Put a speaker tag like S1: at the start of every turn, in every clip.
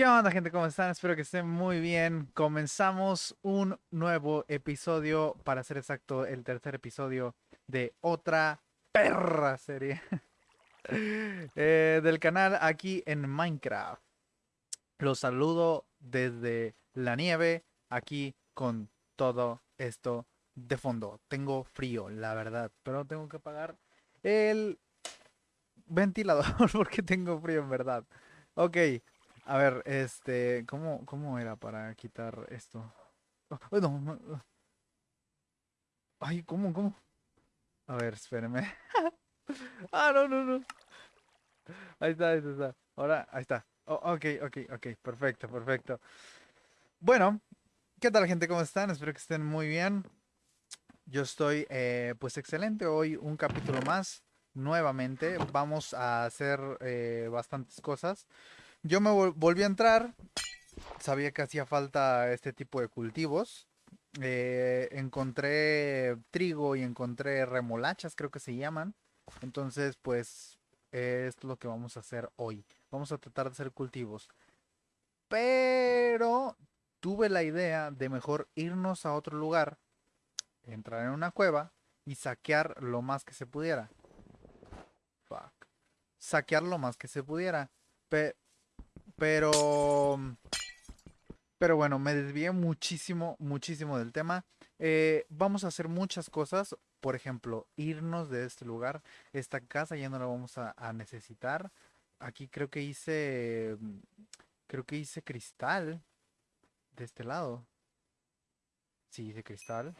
S1: ¿Qué onda gente? ¿Cómo están? Espero que estén muy bien. Comenzamos un nuevo episodio, para ser exacto, el tercer episodio de otra perra serie eh, del canal aquí en Minecraft. Los saludo desde la nieve, aquí con todo esto de fondo. Tengo frío, la verdad, pero tengo que apagar el ventilador porque tengo frío en verdad. Ok, a ver, este, ¿cómo, cómo era para quitar esto? Oh, no, Ay, ¿cómo, cómo? A ver, espéreme. ah, no, no, no. Ahí está, ahí está. Ahora, ahí está. Oh, ok, ok, ok. Perfecto, perfecto. Bueno, ¿qué tal gente? ¿Cómo están? Espero que estén muy bien. Yo estoy, eh, pues, excelente. Hoy un capítulo más. Nuevamente, vamos a hacer eh, bastantes cosas. Yo me volví a entrar, sabía que hacía falta este tipo de cultivos. Eh, encontré trigo y encontré remolachas, creo que se llaman. Entonces, pues, es lo que vamos a hacer hoy. Vamos a tratar de hacer cultivos. Pero tuve la idea de mejor irnos a otro lugar, entrar en una cueva y saquear lo más que se pudiera. Fuck. Saquear lo más que se pudiera. Pero... Pero bueno, me desvié muchísimo, muchísimo del tema. Eh, vamos a hacer muchas cosas. Por ejemplo, irnos de este lugar. Esta casa ya no la vamos a, necesitar. Aquí creo que hice... Creo que hice cristal. De este lado. Sí, hice cristal.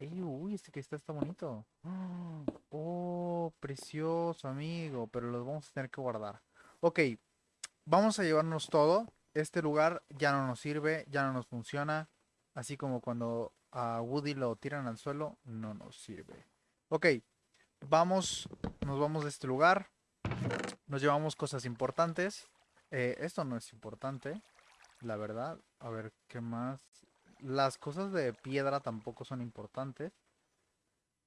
S1: uy, este cristal está bonito. Oh, precioso, amigo. Pero los vamos a tener que guardar. Ok, vamos a llevarnos todo. Este lugar ya no nos sirve, ya no nos funciona. Así como cuando a Woody lo tiran al suelo, no nos sirve. Ok, vamos, nos vamos de este lugar. Nos llevamos cosas importantes. Eh, esto no es importante, la verdad. A ver, ¿qué más? Las cosas de piedra tampoco son importantes.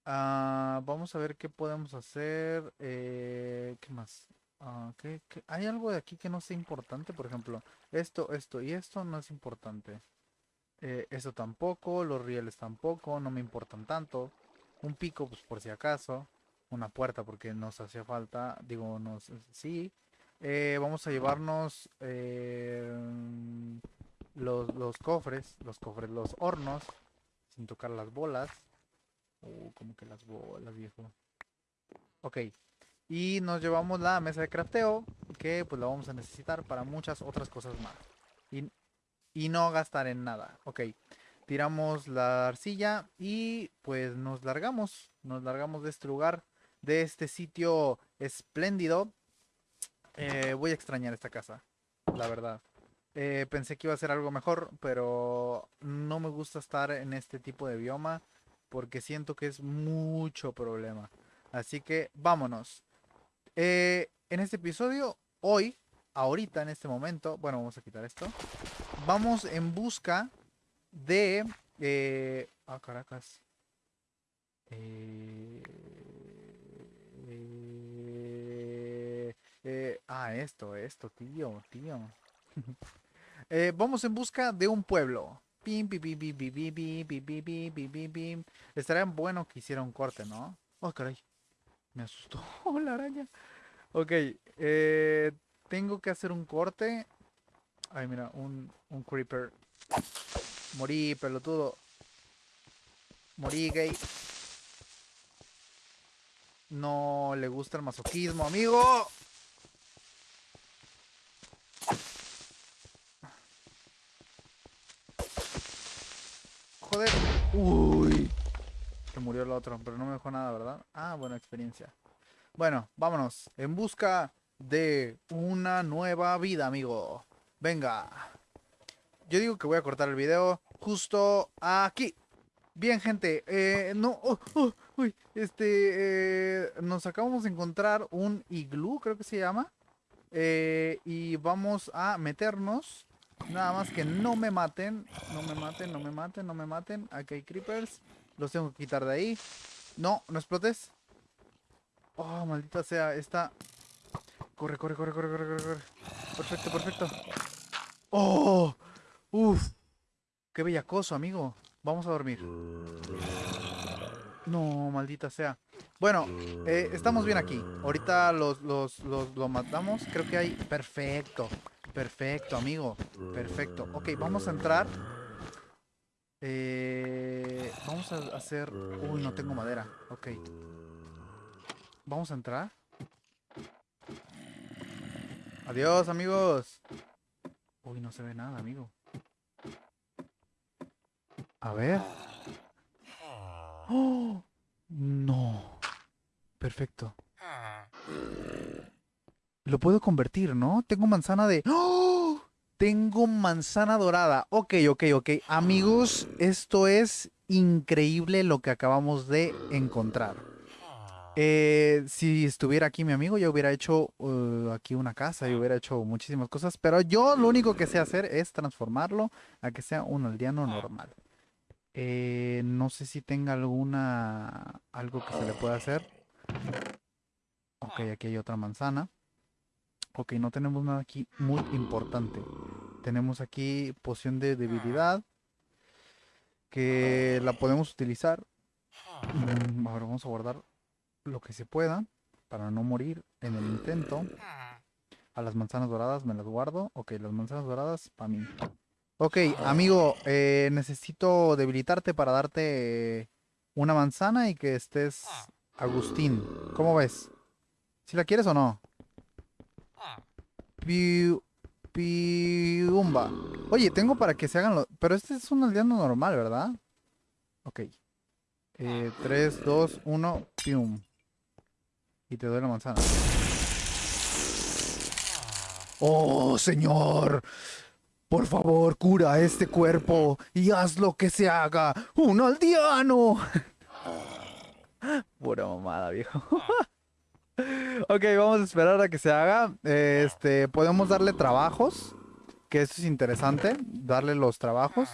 S1: Ah, vamos a ver qué podemos hacer. Eh, ¿Qué más? Ah, hay algo de aquí que no sea importante? Por ejemplo, esto, esto y esto no es importante. Eh, esto tampoco, los rieles tampoco, no me importan tanto. Un pico, pues por si acaso. Una puerta porque nos hacía falta. Digo, nos sí. Eh, vamos a llevarnos eh, los, los, cofres, los cofres, los hornos, sin tocar las bolas. Uh, como que las bolas, viejo. Ok, y nos llevamos la mesa de crafteo, que pues la vamos a necesitar para muchas otras cosas más. Y, y no gastar en nada. Ok, tiramos la arcilla y pues nos largamos. Nos largamos de este lugar, de este sitio espléndido. Eh, voy a extrañar esta casa, la verdad. Eh, pensé que iba a ser algo mejor, pero no me gusta estar en este tipo de bioma porque siento que es mucho problema. Así que vámonos. En este episodio, hoy, ahorita, en este momento, bueno, vamos a quitar esto. Vamos en busca de... Eh, ah, caracas. Eh, ah, esto, esto, tío, tío. vamos en busca de un pueblo. Estaría bueno que hiciera un corte, ¿no? Oh, caray. Me asustó la araña. Ok, eh, tengo que hacer un corte. Ay, mira, un, un creeper. Morí, pelotudo. Morí, gay. No le gusta el masoquismo, amigo. Joder. Uy. Murió el otro, pero no me dejó nada, ¿verdad? Ah, buena experiencia. Bueno, vámonos. En busca de una nueva vida, amigo. Venga. Yo digo que voy a cortar el video justo aquí. Bien, gente. Eh, no. Oh, oh, este. Eh, nos acabamos de encontrar un iglú, creo que se llama. Eh, y vamos a meternos. Nada más que no me maten. No me maten, no me maten, no me maten. Aquí hay creepers. Los tengo que quitar de ahí. No, no explotes. Oh, maldita sea, esta... Corre, corre, corre, corre, corre, corre, Perfecto, perfecto. ¡Oh! ¡Uf! ¡Qué bellacoso, amigo! Vamos a dormir. No, maldita sea. Bueno, eh, estamos bien aquí. Ahorita los, los, los, lo matamos. Creo que hay... Perfecto. Perfecto, amigo. Perfecto. Ok, vamos a entrar. Eh, vamos a hacer... Uy, no tengo madera. Ok. Vamos a entrar. Adiós, amigos. Uy, no se ve nada, amigo. A ver. ¡Oh! No. Perfecto. Lo puedo convertir, ¿no? Tengo manzana de... ¡Oh! Tengo manzana dorada. Ok, ok, ok. Amigos, esto es increíble lo que acabamos de encontrar. Eh, si estuviera aquí mi amigo, ya hubiera hecho uh, aquí una casa y hubiera hecho muchísimas cosas. Pero yo lo único que sé hacer es transformarlo a que sea un aldeano normal. Eh, no sé si tenga alguna... Algo que se le pueda hacer. Ok, aquí hay otra manzana. Ok, no tenemos nada aquí muy importante. Tenemos aquí poción de debilidad. Que la podemos utilizar. Mm, ahora vamos a guardar lo que se pueda. Para no morir en el intento. A las manzanas doradas me las guardo. Ok, las manzanas doradas para mí. Ok, amigo, eh, necesito debilitarte para darte una manzana y que estés Agustín. ¿Cómo ves? ¿Si la quieres o no? Piumba. Oye, tengo para que se hagan los... Pero este es un aldeano normal, ¿verdad? Ok. 3, 2, 1, pium. Y te doy la manzana. ¡Oh, señor! Por favor, cura este cuerpo y haz lo que se haga. ¡Un aldeano! Pura mamada, viejo. ok, vamos a esperar a que se haga. Este, podemos darle trabajos. Que eso es interesante. Darle los trabajos.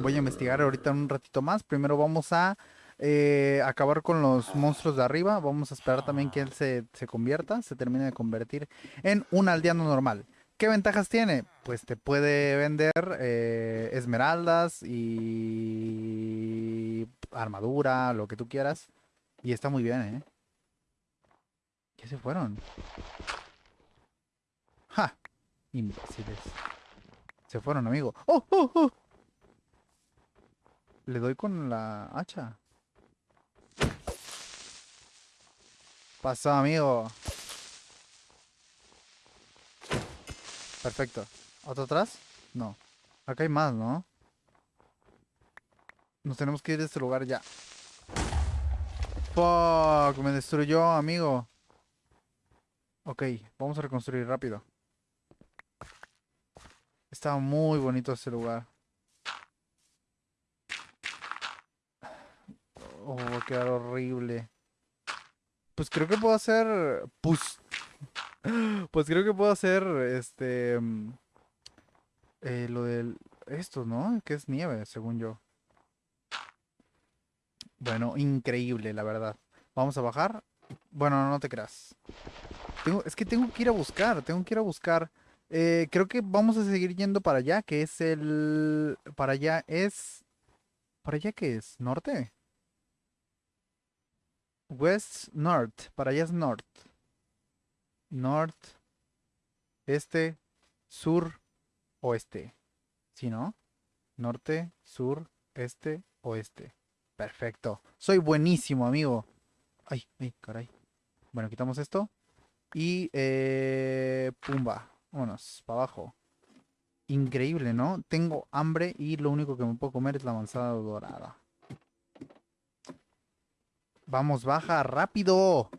S1: Voy a investigar ahorita un ratito más. Primero vamos a eh, acabar con los monstruos de arriba. Vamos a esperar también que él se, se convierta. Se termine de convertir en un aldeano normal. ¿Qué ventajas tiene? Pues te puede vender eh, esmeraldas y armadura, lo que tú quieras. Y está muy bien, ¿eh? ¿Qué se fueron? ¡Ja! Imbéciles. Se fueron, amigo. ¡Oh, oh, oh! Le doy con la hacha. Pasó, amigo. Perfecto. ¿Otro atrás? No. Acá hay más, ¿no? Nos tenemos que ir de este lugar ya. Fuck, me destruyó, amigo. Ok, vamos a reconstruir rápido. Está muy bonito este lugar. Oh, va a quedar horrible. Pues creo que puedo hacer... Pues pues creo que puedo hacer este. Mm, eh, lo del. Esto, ¿no? Que es nieve, según yo. Bueno, increíble, la verdad. Vamos a bajar. Bueno, no te creas. Es que tengo que ir a buscar, tengo que ir a buscar. Eh, creo que vamos a seguir yendo para allá, que es el... Para allá es... ¿Para allá qué es? ¿Norte? West North. Para allá es North norte, este, sur, oeste. ¿Sí, no? Norte, sur, este, oeste. Perfecto. Soy buenísimo, amigo. Ay, ay, caray. Bueno, quitamos esto. Y, eh, pumba. Vámonos, para abajo. Increíble, ¿no? Tengo hambre y lo único que me puedo comer es la manzana dorada. Vamos, baja, rápido.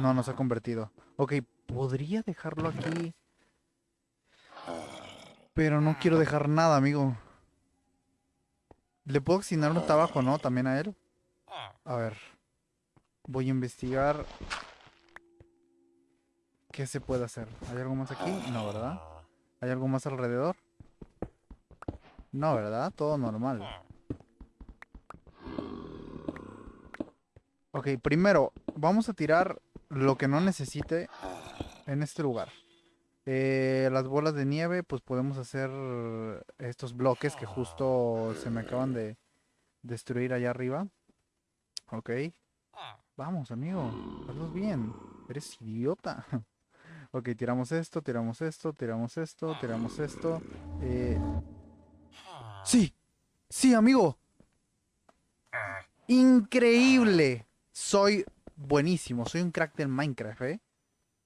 S1: No, no se ha convertido. Ok, podría dejarlo aquí. Pero no quiero dejar nada, amigo. Le puedo asignar un trabajo, ¿no? También a él. A ver. Voy a investigar. ¿Qué se puede hacer? ¿Hay algo más aquí? No, ¿verdad? ¿Hay algo más alrededor? No, ¿verdad? Todo normal. Ok, primero, vamos a tirar lo que no necesite en este lugar. Eh, las bolas de nieve, pues podemos hacer estos bloques que justo se me acaban de destruir allá arriba. Ok. Vamos, amigo. Hazlo bien. Eres idiota. ok, tiramos esto, tiramos esto, tiramos esto, tiramos esto. Eh... Sí. Sí, amigo. Increíble. Soy buenísimo. Soy un crack del Minecraft, ¿eh?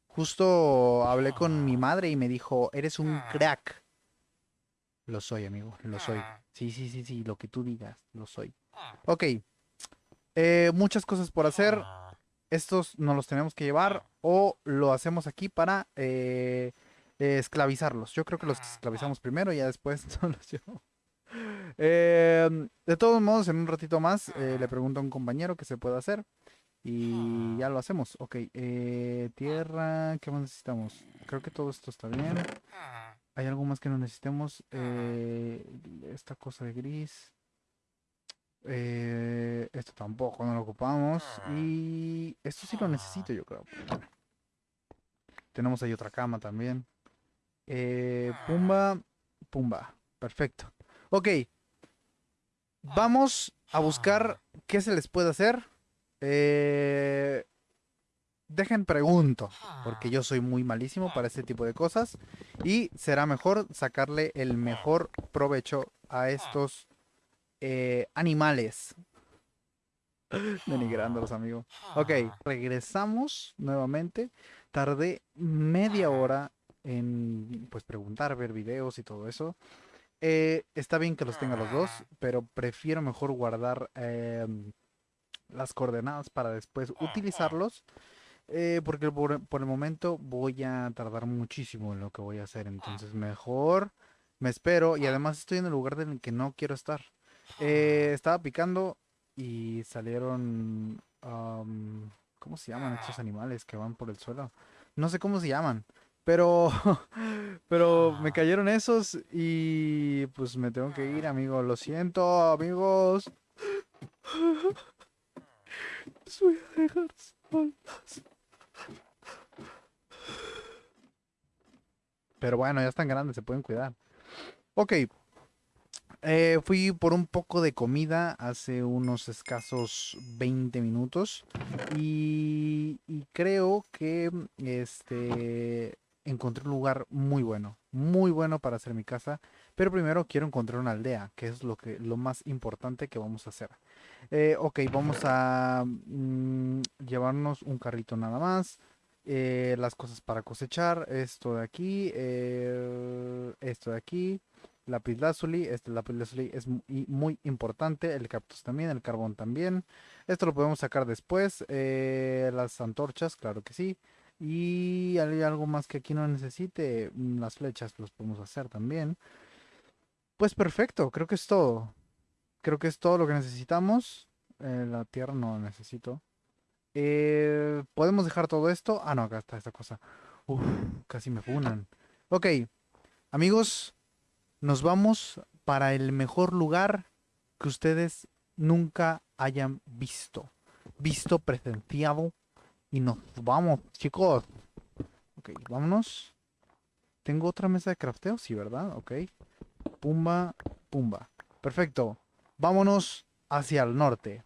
S1: Justo hablé con mi madre y me dijo, eres un crack. Lo soy, amigo. Lo soy. Sí, sí, sí, sí. Lo que tú digas. Lo soy. Ok. Eh, muchas cosas por hacer. Estos no los tenemos que llevar o lo hacemos aquí para eh, esclavizarlos. Yo creo que los esclavizamos primero y ya después los llevamos. Em, de todos modos, en un ratito más eh, le pregunto a un compañero qué se puede hacer. Y ya lo hacemos. Ok, tierra, ¿qué más necesitamos? Creo que todo esto está bien. ¿Hay algo más que no necesitemos? esta cosa de gris. Eh, esto tampoco no lo ocupamos. Ah. Y esto sí lo necesito, yo creo. Tenemos ahí otra cama también. Eh, pumba, pumba. Perfecto. Ok. Vamos a buscar qué se les puede hacer. Eh, dejen pregunto, porque yo soy muy malísimo para este tipo de cosas. Y será mejor sacarle el mejor provecho a estos eh, animales. Denigrándolos, amigos. Ok, regresamos nuevamente. Tardé media hora en pues preguntar, ver videos y todo eso. Eh, está bien que los tenga los dos, pero prefiero mejor guardar em, las coordenadas para después utilizarlos. Eh, porque por, por, el momento voy a tardar muchísimo en lo que voy a hacer. Entonces mejor me espero. Y además estoy en el lugar en el que no quiero estar. Eh, estaba picando y salieron... ¿Cómo se llaman estos animales que van por el suelo? No sé cómo se llaman. Pero, pero me cayeron esos y pues me tengo que ir, amigo. Lo siento, amigos. Los voy a dejar solos. Pero bueno, ya están grandes, se pueden cuidar. Ok, eh, fui por un poco de comida hace unos escasos 20 minutos y, creo que este encontré un lugar muy bueno, muy bueno para hacer mi casa. Pero primero quiero encontrar una aldea, que es lo que lo más importante que vamos a hacer. Eh, ok, vamos a mm, llevarnos un carrito nada más. Eh, las cosas para cosechar, esto de aquí, esto de aquí lápiz lazuli. Este lápiz lazuli es muy, importante. El cactus también, el carbón también. Esto lo podemos sacar después. Eh, las antorchas, claro que sí. Y hay algo más que aquí no necesite. Mm, las flechas los podemos hacer también. Pues perfecto, creo que es todo. Creo que es todo lo que necesitamos. Eh, la tierra no necesito. Eh, ¿Podemos dejar todo esto? Ah, no, acá está esta cosa. Casi me funan. Ok, amigos, nos vamos para el mejor lugar que ustedes nunca hayan visto. Visto, presenciado. Y nos vamos, chicos. Ok, vámonos. ¿Tengo otra mesa de crafteo? Sí, ¿verdad? Ok. Pumba, pumba. Perfecto. Vámonos hacia el norte.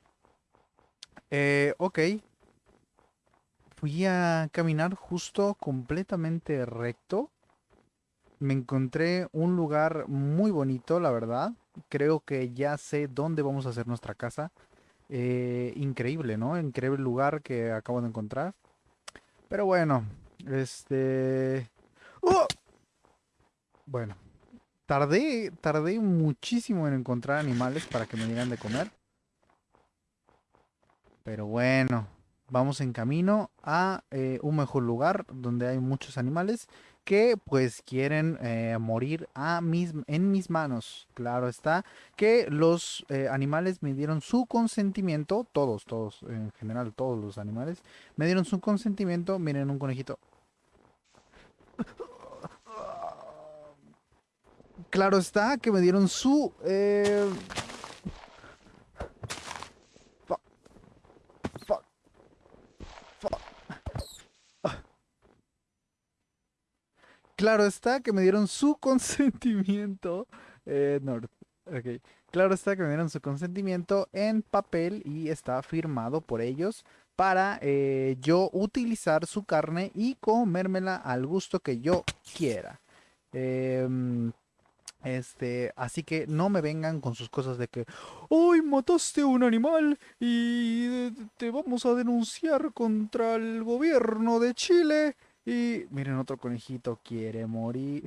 S1: Eh, ok. Fui a caminar justo completamente recto me encontré un lugar muy bonito, la verdad. Creo que ya sé dónde vamos a hacer nuestra casa. Eh, increíble, ¿no? Increíble lugar que acabo de encontrar. Pero bueno, este... ¡Oh! Bueno, tardé, tardé muchísimo en encontrar animales para que me dieran de comer. Pero bueno, vamos en camino a eh, un mejor lugar donde hay muchos animales que pues quieren eh, morir a mis, en mis manos. Claro está que los eh, animales me dieron su consentimiento, todos, todos, en general todos los animales, me dieron su consentimiento. Miren un conejito. Claro está que me dieron su... Eh, claro está que me dieron su consentimiento. Eh, North. Ok. Claro está que me dieron su consentimiento en papel y está firmado por ellos para eh, yo utilizar su carne y comérmela al gusto que yo quiera. Em, este, así que no me vengan con sus cosas de que, ¡Uy, mataste un animal y te vamos a denunciar contra el gobierno de Chile! Y miren, otro conejito quiere morir.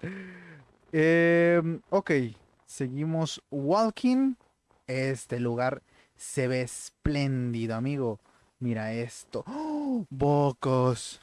S1: Em, ok, seguimos walking. Este lugar se ve espléndido, amigo. Mira esto. ¡Oh! Bocos.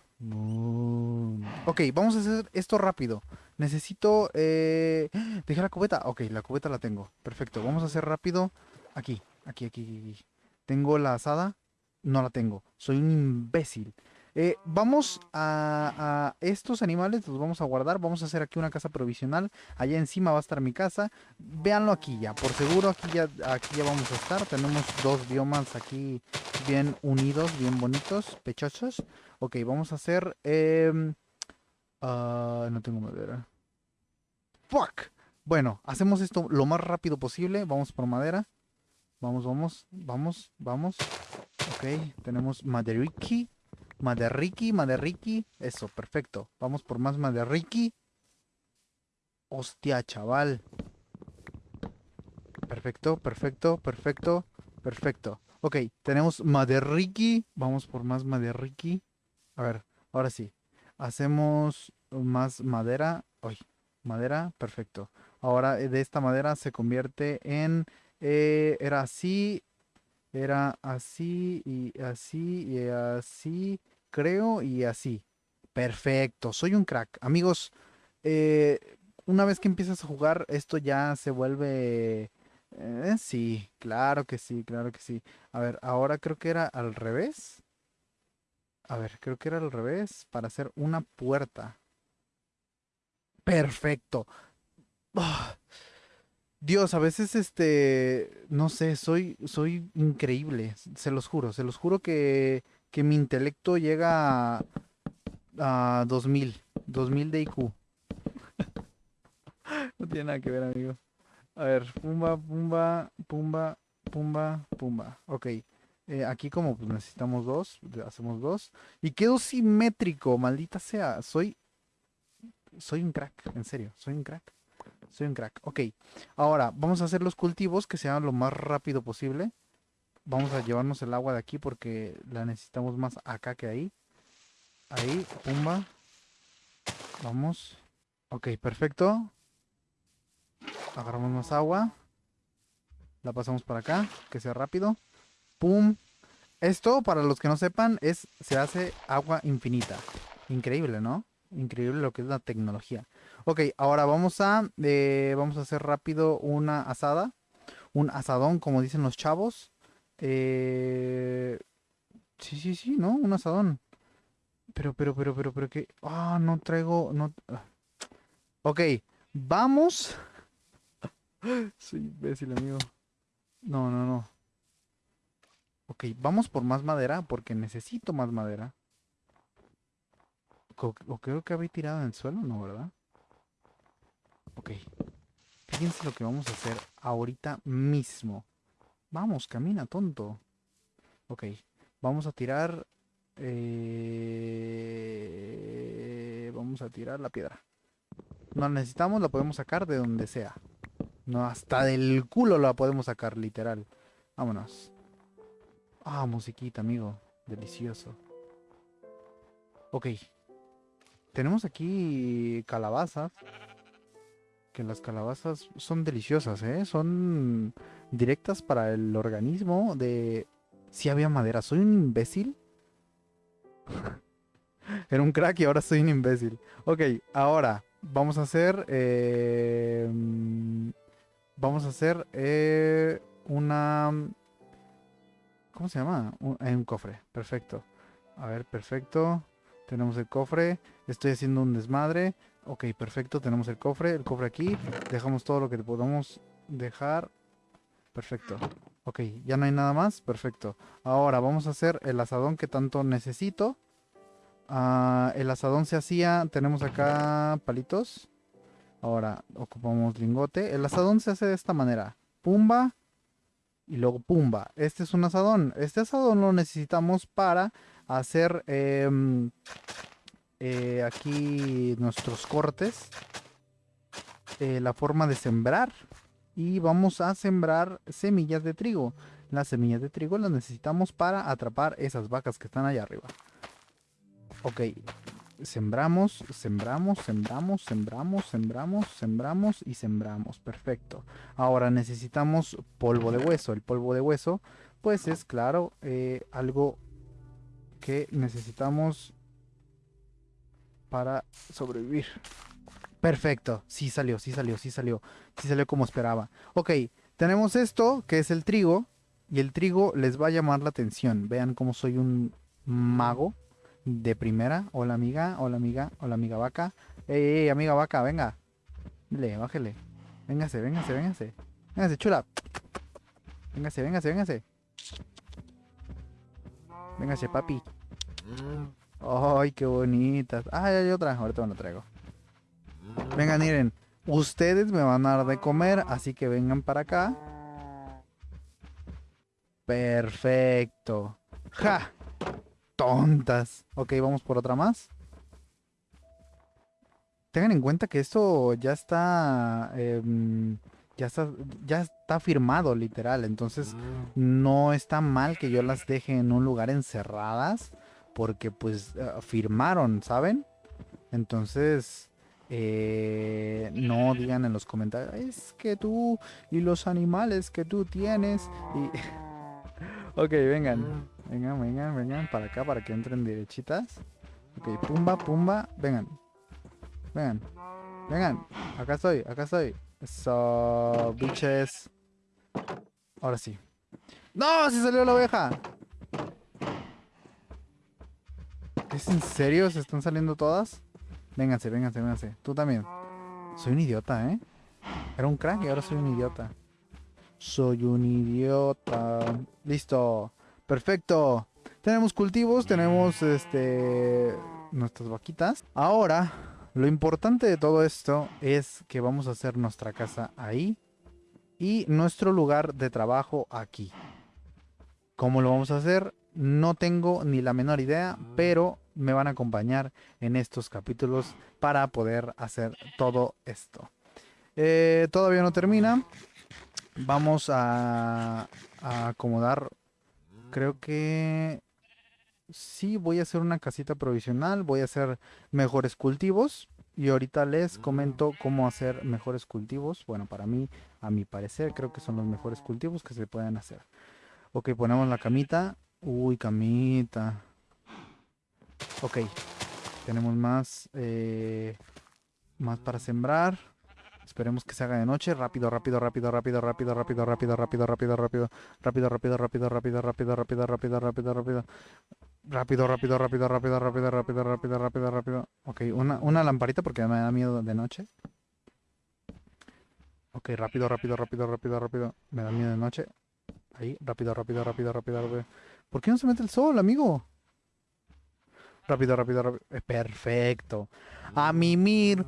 S1: Ok, vamos a hacer esto rápido. Necesito... Eh... Dejé la cubeta. Ok, la cubeta la tengo. Perfecto. Vamos a hacer rápido. Aquí, aquí, aquí, aquí. ¿Tengo la asada? No la tengo. Soy un imbécil. Eh, vamos a, estos animales, los vamos a guardar. Vamos a hacer aquí una casa provisional. Allá encima va a estar mi casa. Véanlo aquí ya. Por seguro aquí ya, aquí ya vamos a estar. Tenemos dos biomas aquí bien unidos, bien bonitos, pechosos. Ok, vamos a hacer... Em, ah, no tengo madera. ¡Fuck! Bueno, hacemos esto lo más rápido posible. Vamos por madera. Vamos, vamos, vamos, vamos. Ok, tenemos maderiki. Maderiki, Maderiki. Eso, perfecto. Vamos por más Maderiki. Hostia, chaval. Perfecto, perfecto, perfecto, perfecto. Ok, tenemos Maderiki. Vamos por más Maderiki. A ver, ahora sí. Hacemos más madera. Madera, perfecto. Ahora eh, de esta madera se convierte en... Eh, era así, era así y así y así creo, y así. Perfecto, soy un crack. Amigos, eh, una vez que empiezas a jugar, esto ya se vuelve... Eh, sí, claro que sí, claro que sí. A ver, ahora creo que era al revés. A ver, creo que era al revés para hacer una puerta. Perfecto. Ah, Dios, a veces este, no sé, soy, soy increíble, se los juro, se los juro que que mi intelecto llega a, a 2000, 2000 de IQ. no tiene nada que ver, amigo. A ver, pumba, pumba, pumba, pumba, pumba. Ok. Eh, aquí como pues, necesitamos dos, hacemos dos. Y quedo simétrico, maldita sea. Soy... Soy un crack, en serio, soy un crack. Soy un crack. Ok, ahora vamos a hacer los cultivos que sean lo más rápido posible. Vamos a llevarnos el agua de aquí porque la necesitamos más acá que ahí. Ahí, pumba. Vamos. Ok, perfecto. Agarramos más agua. La pasamos para acá, que sea rápido. Pum. Esto, para los que no sepan, es se hace agua infinita. Increíble, ¿no? Increíble lo que es la tecnología. Ok, ahora vamos a, eh, vamos a hacer rápido una asada. Un asadón, como dicen los chavos. Eh... Sí, sí, sí, ¿no? Un asadón. Pero, pero, pero, pero, pero, ¿qué? Ah, no traigo... No... Ah. Ok, vamos... Soy imbécil, amigo. No, no, no. Ok, vamos por más madera porque necesito más madera. Creo que había tirado en el suelo, ¿no, verdad? Ok. Fíjense lo que vamos a hacer ahorita mismo. Vamos, camina, tonto. Ok, vamos a tirar... Eh, vamos a tirar la piedra. No la necesitamos, la podemos sacar de donde sea. No, hasta del culo la podemos sacar, literal. Vámonos. Ah, musiquita, amigo. Delicioso. Ok. Tenemos aquí calabazas. Que las calabazas son deliciosas, ¿eh? Son directas para el organismo de... Si había madera, ¿soy un imbécil? Era un crack y ahora soy un imbécil. Ok, ahora vamos a hacer... Eh, vamos a hacer eh, una... ¿Cómo se llama? Un, un cofre, perfecto. A ver, perfecto. Tenemos el cofre. Estoy haciendo un desmadre. Ok, perfecto. Tenemos el cofre. El cofre aquí. Dejamos todo lo que podamos dejar. Perfecto. Ok, ya no hay nada más. Perfecto. Ahora vamos a hacer el asadón que tanto necesito. Ah, el asadón se hacía, tenemos acá palitos. Ahora ocupamos lingote. El asadón se hace de esta manera. Pumba y luego pumba. Este es un asadón. Este asadón lo necesitamos para hacer em, eh, aquí nuestros cortes. Eh, la forma de sembrar. Y vamos a sembrar semillas de trigo. Las semillas de trigo las necesitamos para atrapar esas vacas que están allá arriba. Ok, sembramos, sembramos, sembramos, sembramos, sembramos, sembramos y sembramos. Perfecto. Ahora necesitamos polvo de hueso. El polvo de hueso, pues es claro, eh, algo que necesitamos para sobrevivir. Perfecto. Sí salió, sí salió, sí salió. Sí salió como esperaba. Ok, tenemos esto, que es el trigo. Y el trigo les va a llamar la atención. Vean cómo soy un mago de primera. Hola amiga, hola amiga, hola amiga vaca. Ey, ey, amiga vaca, venga. Dile, bájele. Véngase, véngase, véngase. Véngase, chula. Véngase, véngase, véngase. Véngase, papi. Ay, qué bonitas. Ah, hay otra. Ahorita me la traigo. Vengan, miren. Ustedes me van a dar de comer, así que vengan para acá. Perfecto. ¡Ja! tontas. Ok, vamos por otra más. Tengan en cuenta que esto ya está... Em, ya está, ya está firmado literal. Entonces no está mal que yo las deje en un lugar encerradas. Porque pues eh, firmaron, ¿saben? Entonces... Eh, no digan en los comentarios, es que tú y los animales que tú tienes. Y... ok, vengan. Vengan, vengan, vengan para acá para que entren derechitas. Ok, pumba, pumba. Vengan. Vengan. Vengan. Acá estoy, acá estoy. Eso, bitches. Ahora sí. ¡No! ¡Se salió la oveja! ¿Es en serio? ¿Se están saliendo todas? Vénganse, vénganse, vénganse. Tú también. Soy un idiota, ¿eh? Era un crack y ahora soy un idiota. Soy un idiota. Listo. Perfecto. Tenemos cultivos, tenemos este nuestras vaquitas. Ahora, lo importante de todo esto es que vamos a hacer nuestra casa ahí y nuestro lugar de trabajo aquí. ¿Cómo lo vamos a hacer? No tengo ni la menor idea, pero me van a acompañar en estos capítulos para poder hacer todo esto. Eh, todavía no termina. Vamos a, acomodar creo que sí voy a hacer una casita provisional, voy a hacer mejores cultivos y ahorita les comento cómo hacer mejores cultivos. Bueno, para mí, a mi parecer, creo que son los mejores cultivos que se pueden hacer. Ok, ponemos la camita. Uy, camita. Ok, tenemos más, eh, más para sembrar. Esperemos que se haga de noche. Rápido, rápido, rápido, rápido, rápido, rápido, rápido, rápido, rápido, rápido, rápido, rápido, rápido, rápido, rápido, rápido, rápido, rápido, rápido. Rápido, rápido, rápido, rápido, rápido, rápido, rápido, rápido, rápido. Ok, una, una lamparita porque me da miedo de noche. Ok, rápido, rápido, rápido, rápido, rápido. Me da miedo de noche. Ahí, rápido, rápido, rápido, rápido, rápido. ¿Por qué no se mete el sol, amigo? Rápido, rápido, rápido. Perfecto. A mimir.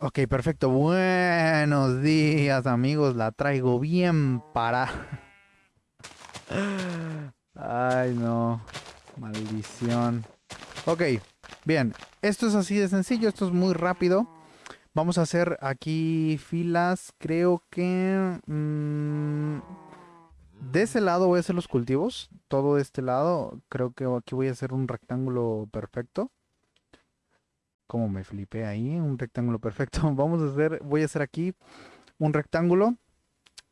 S1: Ok, perfecto. Buenos días, amigos. La traigo bien para... Ay, no. Maldición. Ok, bien. Esto es así de sencillo. Esto es muy rápido. Vamos a hacer aquí filas. Creo que... Mm, de ese lado voy a hacer los cultivos. Todo de este lado. Creo que aquí voy a hacer un rectángulo perfecto como me flipé ahí, un rectángulo perfecto. Vamos a hacer, voy a hacer aquí un rectángulo.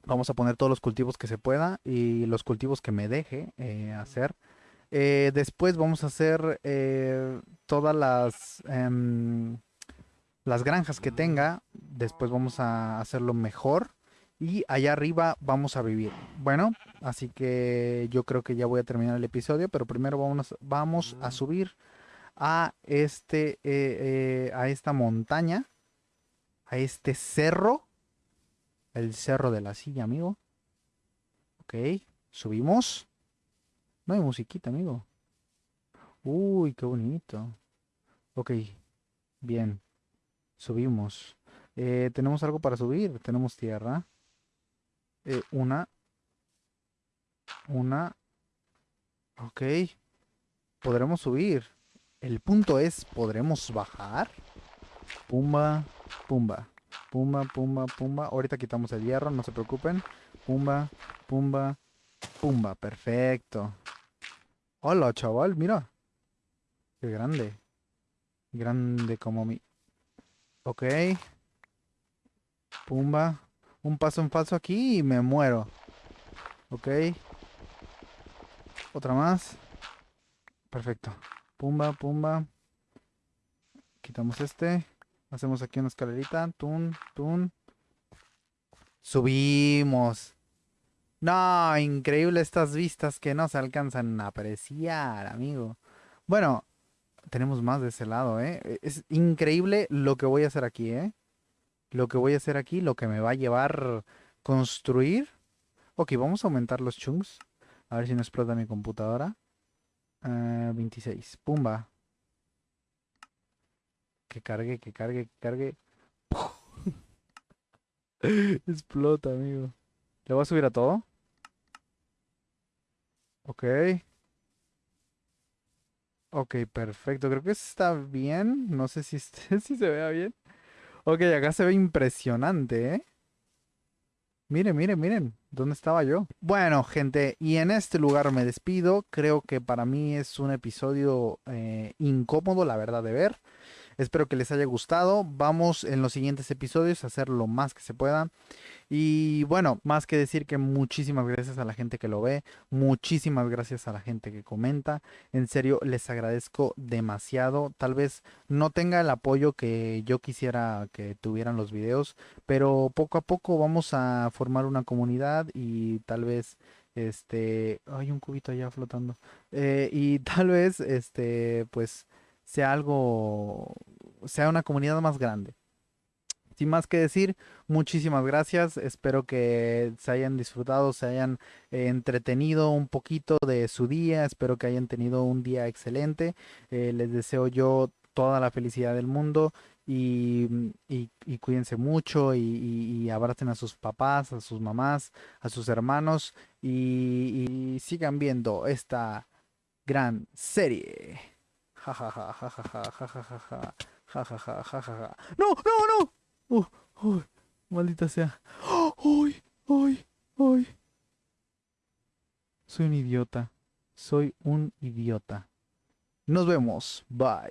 S1: Vamos a poner todos los cultivos que se pueda y los cultivos que me deje eh, hacer. Eh, después vamos a hacer eh, todas las, em, las granjas que tenga. Después vamos a hacerlo mejor. Y allá arriba vamos a vivir. Bueno, así que yo creo que ya voy a terminar el episodio. Pero primero vamos, vamos a subir a este eh, eh, a esta montaña a este cerro el cerro de la silla amigo ok subimos no hay musiquita amigo Uy, qué bonito. Ok, bien. Subimos. Eh, tenemos algo para subir. Tenemos tierra. Eh, una. Una. Ok. Podremos subir. El punto es, ¿podremos bajar? Pumba, pumba. Pumba, pumba, pumba. Ahorita quitamos el hierro, no se preocupen. Pumba, pumba, pumba. Perfecto. Hola, chaval, mira. Qué grande. Grande como mi... Ok. Pumba. Un paso en falso aquí y me muero. Ok. Otra más. Perfecto. Pumba, pumba. Quitamos este. Hacemos aquí una escalerita. Tun, tun. Subimos. No, increíble estas vistas que no se alcanzan a apreciar, amigo. Bueno, tenemos más de ese lado, ¿eh? Es increíble lo que voy a hacer aquí, ¿eh? Lo que voy a hacer aquí, lo que me va a llevar construir. Ok, vamos a aumentar los chunks. A ver si no explota mi computadora. 26. Ah, Pumba. Que cargue, que cargue, que cargue. Explota, amigo. ¿Le voy a subir a todo? Ok. Ok, perfecto. Creo que está bien. No sé si se vea bien. Ok, acá se ve impresionante, ¿eh? Miren, miren, miren. ¿Dónde estaba yo? Bueno, gente, y en este lugar me despido. Creo que para mí es un episodio eh, incómodo, la verdad, de ver. Espero que les haya gustado. Vamos en los siguientes episodios a hacer lo más que se pueda. Y bueno, más que decir que muchísimas gracias a la gente que lo ve, muchísimas gracias a la gente que comenta. En serio, les agradezco demasiado. Tal vez no tenga el apoyo que yo quisiera que tuvieran los videos, pero poco a poco vamos a formar una comunidad y tal vez este hay un cubito allá flotando eh, y tal vez este pues sea algo, sea una comunidad más grande. Sin más que decir, muchísimas gracias. Espero que se hayan disfrutado, se hayan eh, entretenido un poquito de su día. Espero que hayan tenido un día excelente. Eh, les deseo yo toda la felicidad del mundo y, cuídense mucho y, y, abracen a sus papás, a sus mamás, a sus hermanos y sigan viendo esta gran serie. Ja ja ja ja ja ja ja ¡No, no, no! ¡Uy! Oh, oh, ¡Maldita sea! ¡Uy! ¡Uy! ¡Uy! Soy un idiota. Soy un idiota. Nos vemos. Bye.